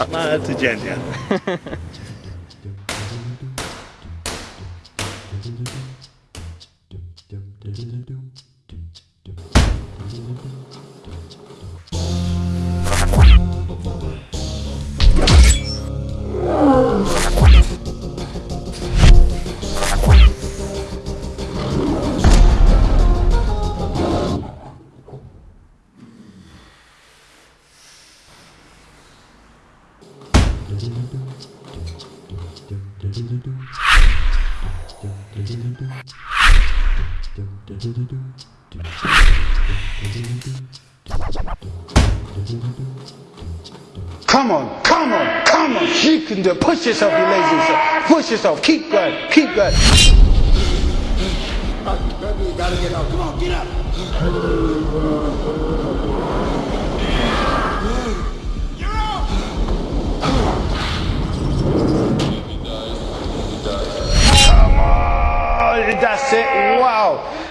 Ama to Jenja. Come on, come on, come on. You can do it. Push yourself, you lazy self. Push yourself. Keep going, keep going. gotta get out. Come on, get up.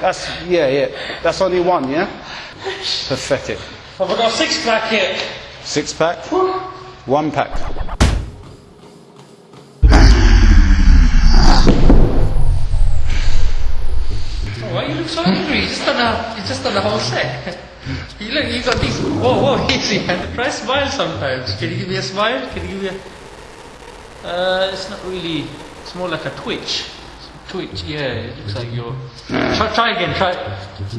That's, yeah, yeah. That's only one, yeah? Pathetic. Have I got a six pack here? Six pack? One pack. Oh, why you look so angry? You just done a, you just done a whole set. you look, you got these. Whoa, whoa, easy. Try smile sometimes. Can you give me a smile? Can you give me a? Uh, it's not really. It's more like a twitch. Twitch, yeah. It looks like you're. Try, try again. Try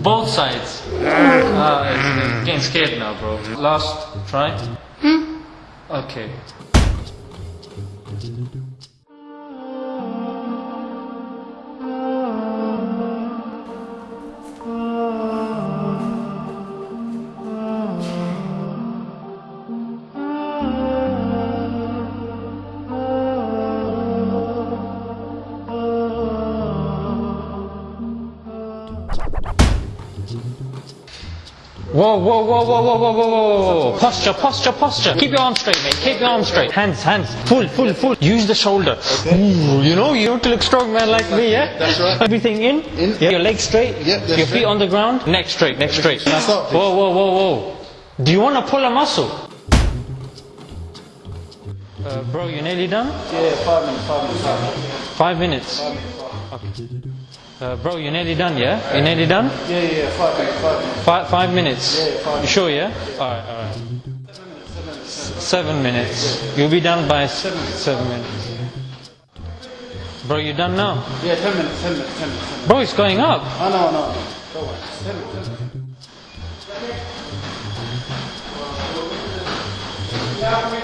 both sides. Ah, it's, it's getting scared now, bro. Last try. Okay. Whoa, whoa, whoa, whoa, whoa, whoa, whoa, whoa, Posture, posture, posture. Keep your arms straight, mate. Keep your arms straight. Hands, hands. Full, full, full. Use the shoulder. Ooh, you know, you to look strong, man, like me, yeah? That's right. Everything in. in. Yeah. Your legs straight. Yep. your feet on the ground. Neck straight, neck straight. Now stop. Whoa, whoa, whoa, whoa. Do you want to pull a muscle? Uh, bro, you nearly done? Yeah, five minutes, five minutes. Five minutes? Five minutes. Five minutes. Okay. Uh, bro, you're nearly done, yeah? You're nearly done? Yeah, yeah, yeah, five minutes, five minutes. Five, five minutes. Yeah, five You sure, yeah? Alright, alright. Seven minutes. Seven minutes. You'll be done by seven, seven minutes. Bro, you done now? Yeah, ten minutes, ten minutes, ten minutes. 10 minutes. Bro, it's going up. Oh, no, no, no. Don't worry. Ten minutes, ten minutes.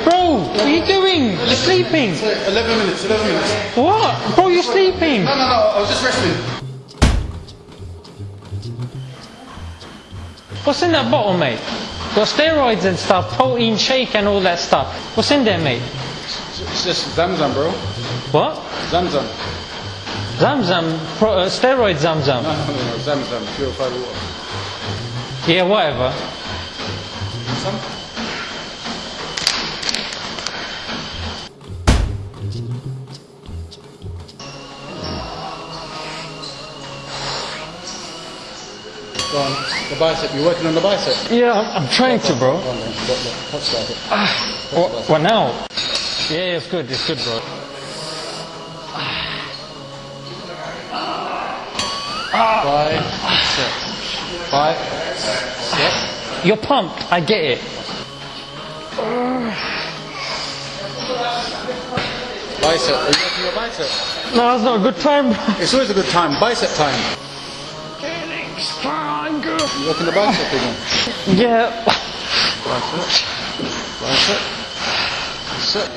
Bro, what are you doing? You're sleeping. Eleven minutes, eleven minutes. What? Bro, you're sleeping. No, no, no, I was just resting. What's in that bottle, mate? Got steroids and stuff, protein shake and all that stuff. What's in there, mate? It's just Zamzam, bro. What? Zamzam. Zamzam, pro, uh, steroid Zamzam. No, no, no, no, Zamzam, purified water. Yeah, whatever. Some? Go on, the bicep. You're working on the bicep. Yeah, I'm, I'm trying to, bro. Go on, then. Look, look, touch what ah, now? Yeah, it's good, it's good, bro. Five, six. Five, six. You're pumped, I get it. Bicep. Are you working your bicep? No, that's not a good time, bro. It's always a good time. Bicep time. You working the bicep again? Yeah. Bicep. Bicep. Sit.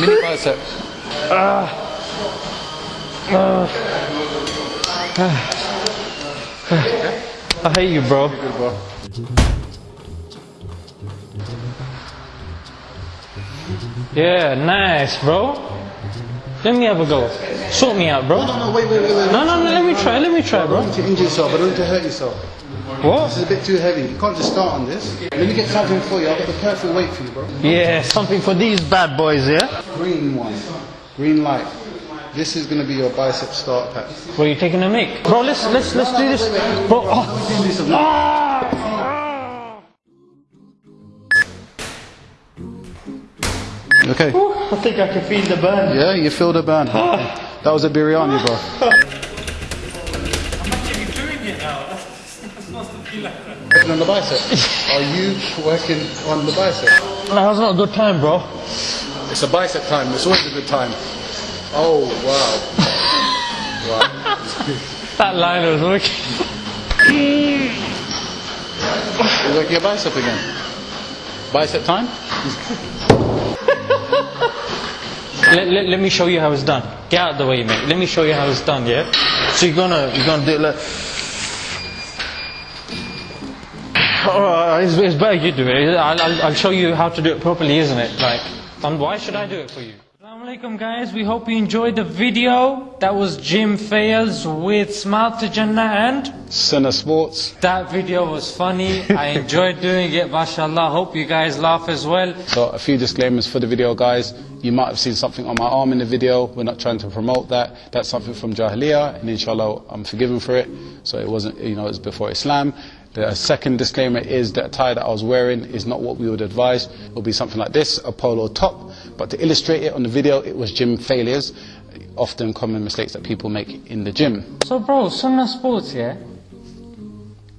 Mini bicep. I hate you, bro. Good, bro. Yeah, nice, bro. Let me have a go. Sort me out, bro. No, no, wait, wait, wait, wait. No, no, no, let me try, let me try, I don't want you to injure yourself. I don't want you to hurt yourself. What? This is a bit too heavy. You can't just start on this. Let me get something for you. I've got the perfect weight for you, bro. Yeah, something for these bad boys, yeah? Green one. Green light. This is going to be your bicep start pack. Were you taking a mic? Bro, let's, let's, let's do this. Bro, oh. Do this a- Ah! Okay. I think I can feel the burn. Yeah, you feel the burn. That was a biryani, bro. I'm actually doing it now. It's supposed to be like that. Working on the bicep. Are you working on the bicep? That was not a good time, bro. It's a bicep time. It's always a good time. Oh wow. wow. That line was working. You're working your bicep again. Bicep time? Let, let, let me show you how it's done. Get out of the way, mate. Let me show you how it's done, yeah? So you're gonna you're gonna do it like Alright, it's, it's better you do it. I'll, I'll, I'll show you how to do it properly, isn't it? Like, um, why should I do it for you? Assalamu alaikum guys, we hope you enjoyed the video. That was Gym Fails with Smile to Jannah and Sunnah Sports. that video was funny. I enjoyed doing it, mashallah. Hope you guys laugh as well. So a few disclaimers for the video, guys. You might have seen something on my arm in the video. We're not trying to promote that. That's something from Jahiliyyah, and inshallah, I'm forgiven for it. So it wasn't, you know, it was before Islam. The second disclaimer is that tie that I was wearing is not what we would advise. It will be something like this, a polo top. But to illustrate it on the video, it was gym failures, often common mistakes that people make in the gym. So, bro, Sunnah Sports, yeah?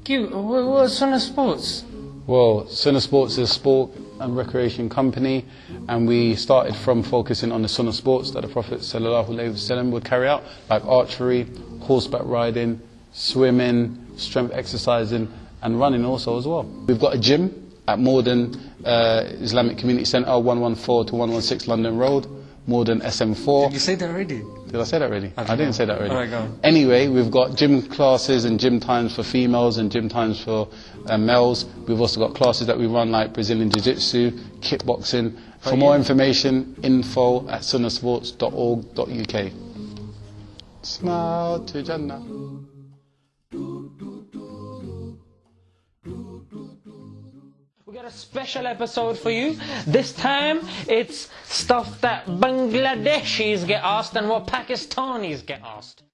Give, what, what's Sunnah Sports? Well, Sunnah Sports is a sport and recreation company, and we started from focusing on the Sunnah sports that the Prophet ﷺ would carry out, like archery, horseback riding, swimming, strength exercising, and running also as well. We've got a gym at Morden uh, Islamic Community Centre, 114 to 116 London Road, Morden SM4. You said that already. Did I say that already? I, didn't say that already. Alright, go. Anyway, we've got gym classes and gym times for females and gym times for uh, males. We've also got classes that we run like Brazilian Jiu-Jitsu, kickboxing. For more information, info at sunnasports.org.uk. Smile to Jannah. Got a special episode for you. This time, it's stuff that Bangladeshis get asked and what Pakistanis get asked.